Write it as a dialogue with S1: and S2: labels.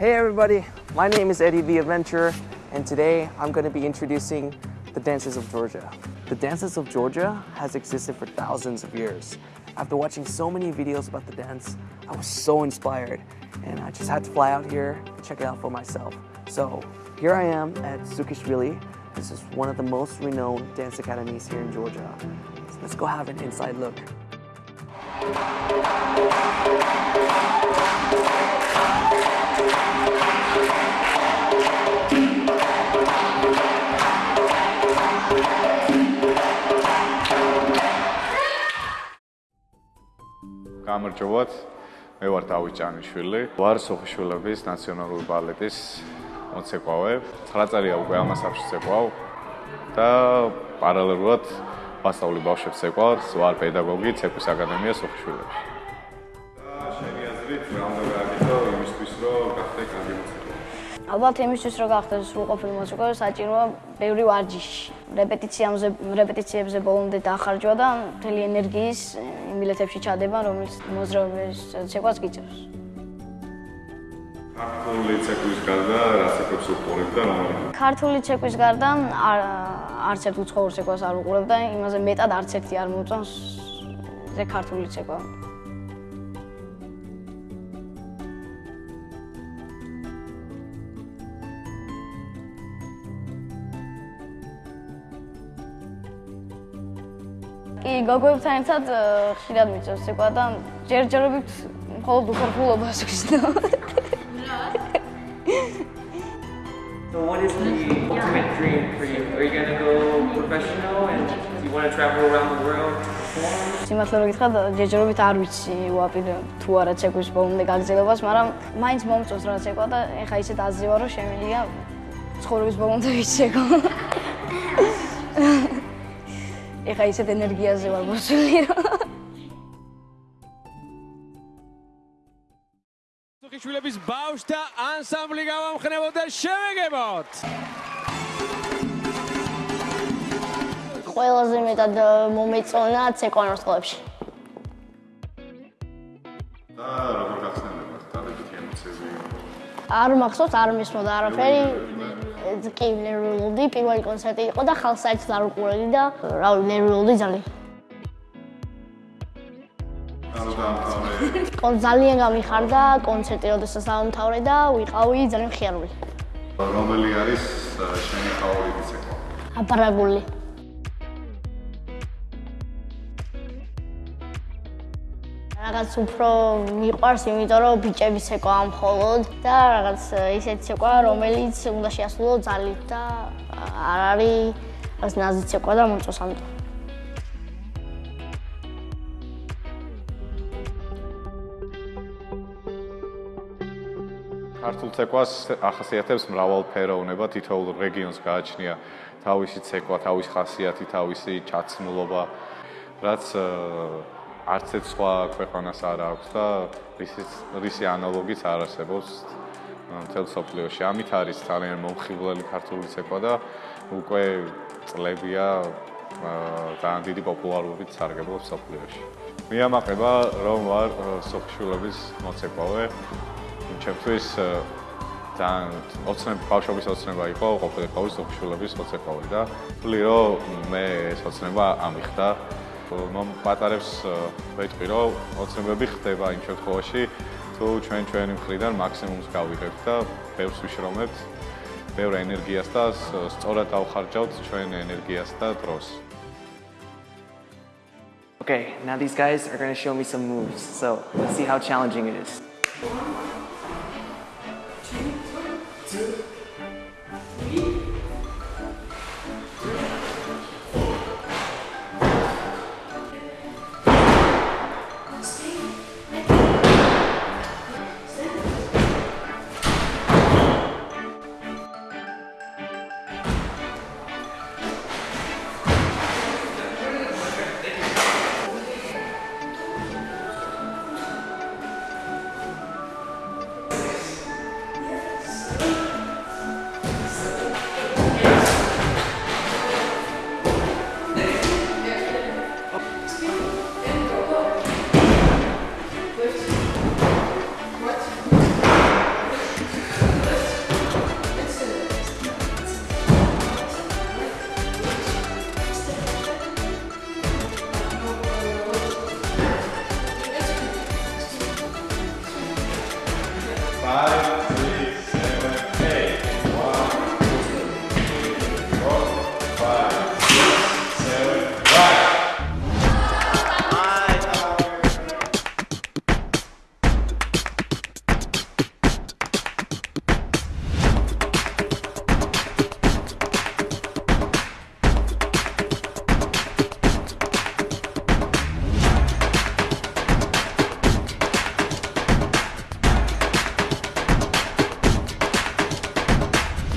S1: Hey everybody, my name is Eddie the Adventurer, and today I'm going to be introducing the Dances of Georgia. The Dances of Georgia has existed for thousands of years. After watching so many videos about the dance, I was so inspired, and I just had to fly out here and check it out for myself. So here I am at Sukishvili. This is one of the most renowned dance academies here in Georgia. So let's go have an inside look.
S2: გამარჯობათ. მე ვარ დავით ჭანიშვილი. ვარ სოფიშვილების ნაციონალური ბალეტის მოცეკვავე. 9 წელია უკვე ამას ახში ცეკვავ და პარალელურად ვასწავლი ბავშვებს ცეკვავს. ვარ პედაგოგი ცეკვის აკადემია სოფიშვილებში. და შენი აზრით რა უნდა გააკეთო იმისთვის, რომ გახდე კარგი მოცეკვავე?
S3: ალბათ იმისთვის რომ გახდეს სრულყოფილი მოცეკვავე საჭიროა ბევრი ვარჯიში. რეპეტიციებზე რეპეტიციებზე ბოლომდე დაახარჯვა და მთელი ენერგიის იმ ბილეთებში ჩადება, რომელიც მოძრაობის ცეკვას გიწევს.
S2: ქართული ცეკვის გარდა რა ცეკვებს უყურებ და რომელი?
S3: ქართული ცეკვის გარდა არ არც ერთ უცხოურ ცეკვას არ უყურებ და იმაზე მეტად არც ერთი არ მოწონს ზე ქართული ცეკვა. კი, გოგოებთან ერთად э, ხშირად მიწევს ცეკვა და ჯერჯერობით მხოლოდ უხერხულობას ვიზნო.
S4: So what is the ultimate dream for you? Are you gonna go professional and do you want to travel around the world to
S3: სიმართლე რომ გითხრათ, ჯერჯერობით არ ვიცი ვაპირ თუ არა ცეკვის ბოლომდე გაგზელებას, მაგრამ მაინც მომწონს რა ცეკვა და ეხა ისეთ აზრია რომ შემიძლია ცხოვრების ბოლომდე ვიცეკო. ეხა ისეთ ენერგიაზე ვარ მოსული რომ
S5: სუხიშვილების ბავშთა ანსამბლი გავამხნევოთ და შევეგებოთ.
S3: ყველაზე მეტად მომეწონა ცეკვანოს წყლებში.
S2: და როგორ გახსნებათ დადებითი ემოციები?
S3: არ მახსოვს, არ მისმოდა არაფერი. კი, ნერვიულობდი, პირველი კონცერტი იყო და ხალხს საერთოდ არ უყურებდი და რავი, ნერვიულობდი ძალიან.
S2: ანუ დაამთავრე
S3: კონ ძალიან გამიხარდა კონცერტი, როდესაც დაამთავრე და ვიყავი ძალიან ხიარული.
S2: რომელი არის შენი ფავორიტი ცეკვა?
S3: აპარაგული. რაღაც უფრო მიყვარს, იმიტომ რომ ბიჭები ცეკვა მხოლოდ და რაღაც ისეთი ცეკვა, რომელიც უნდა შეასრულო ძალით და არ არის ნაზი ცეკვა და მომწონს ამიტომ.
S2: ქართულ ცეკვას ახასიათებს მრავალფეროვნება, თითოეულ რეგიონს გააჩნია თავისი ცეკვა, თავისი ხასიათი, თავისი ჩაცმულობა, რაც არც ერთ სხვა ქვეყანას არ აქვს და რისი რისი ანალოგიც არ არსებობს მთელ სოფლიოში. ამით არის ძალიან მომხიბვლელი ქართული ცეკვა და უკვე წლებია ძალიან დიდი პოპულარობით სარგებლობს სოფლიოში. მიამაყება რომ ვარ სოფშულების მოცეკვავე ჩემთვის ძალიან ოცნებ ბავშვობის ოცნება იყო ყოფილიყავი სოფშულების მოცეკვავე და ვთვლი რომ მე ეს ოცნება ამიხდა მომ პატარებს ვეთქვი რომ ოცნებები ხდება იმ შემთხვევაში თუ ჩვენ ჩვენი მხრიდან მაქსიმუმს გავიღებთ და ბევრს ვიშრომებთ ბევრ ენერგიას და სწორად დავხარჯავთ ჩვენ ენერგიას და დროს
S1: Okay, now these guys are going to show me some moves. So let's see how challenging it is.
S4: Three,